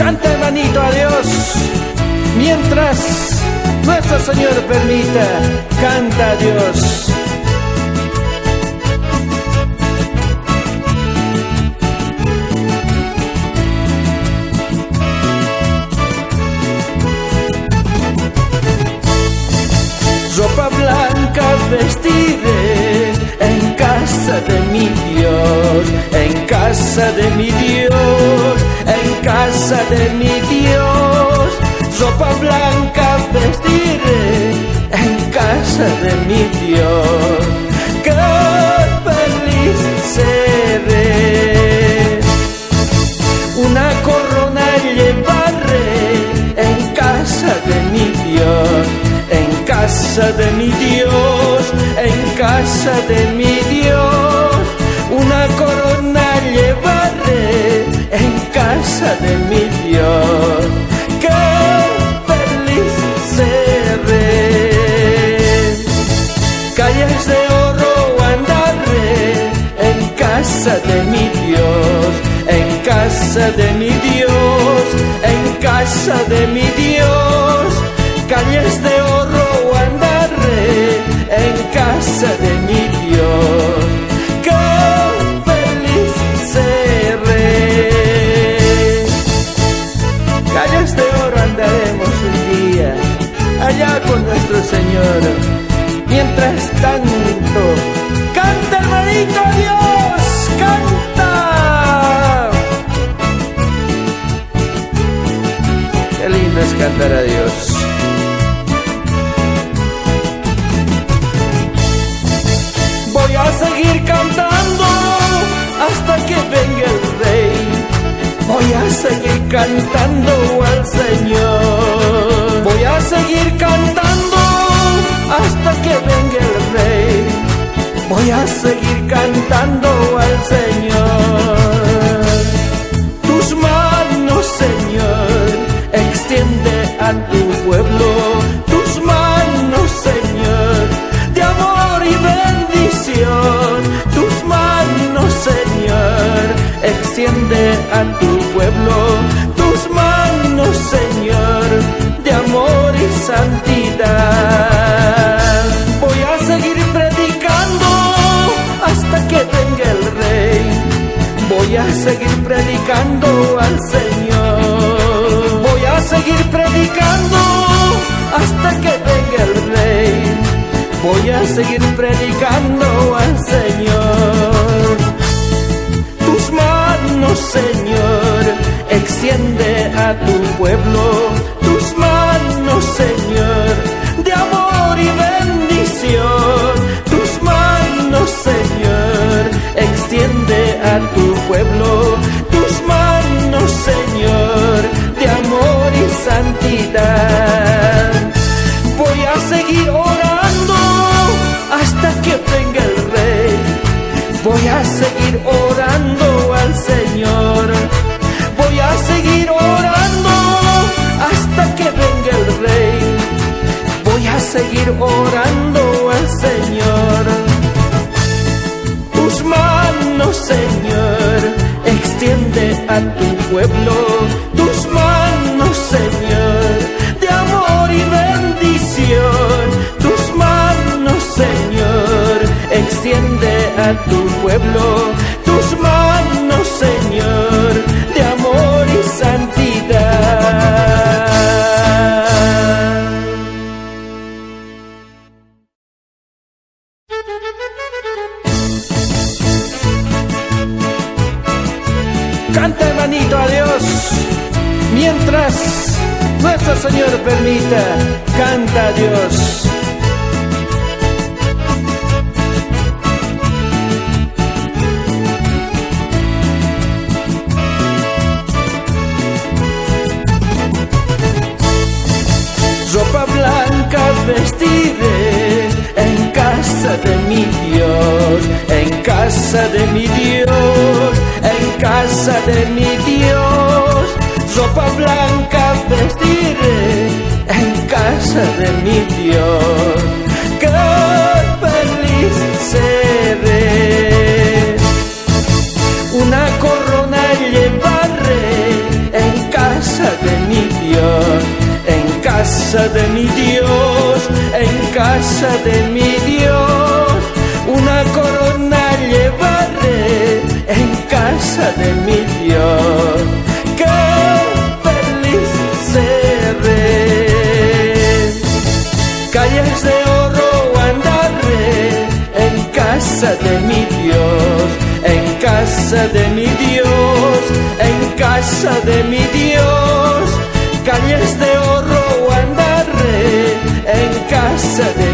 Canta hermanito a Dios. Mientras nuestro Señor permita, canta a Dios. ropa blanca vestiré en casa de mi Dios, en casa de mi Dios, casa de mi Dios, ropa blanca vestiré en casa de mi Dios, qué feliz seré, una corona llevaré en casa de mi Dios. Casa de mi Dios, en casa de mi Dios, una corona llevaré en casa de mi casa de mi Dios, en casa de mi Dios, en casa de mi Dios, calles de oro en casa de mi Dios. ¡Qué feliz seré! Calles de oro andaremos un día allá con nuestro Señor. Mientras tanto, cantar a seguir cantando hasta que venga el rey. Voy a seguir cantando al Señor. Voy a seguir cantando hasta que venga el rey. Voy a seguir cantando extiende a tu pueblo tus manos, Señor, de amor y santidad. Voy a seguir predicando hasta que venga el Rey. Voy a seguir predicando al Señor. Voy a seguir predicando hasta que venga el Rey voy a seguir predicando al Señor. Santidad. Voy a seguir orando hasta que venga el rey. Voy a seguir orando al Señor. Voy a seguir orando hasta que venga el rey. Voy a seguir orando al Señor. Tus manos, Señor, extiende a tu pueblo. Tus manos, Señor, de amor y bendición. Extiende a tu pueblo. Tus manos, Señor, de amor y santidad. Canta hermanito a Dios, mientras nuestro Señor permita, canta Dios. vestiré en casa de mi Dios, en casa de mi Dios, en casa de mi Dios sopa blanca vestiré en casa de mi Dios. ¡Qué feliz seré! Una corona llevaré en casa de mi Dios. En casa de mi Dios, en casa de mi Dios, una corona llevaré en casa de mi Dios. Casa de mi Dios, en casa de mi Dios, en casa de mi Dios. Calles de oro andaré en casa de.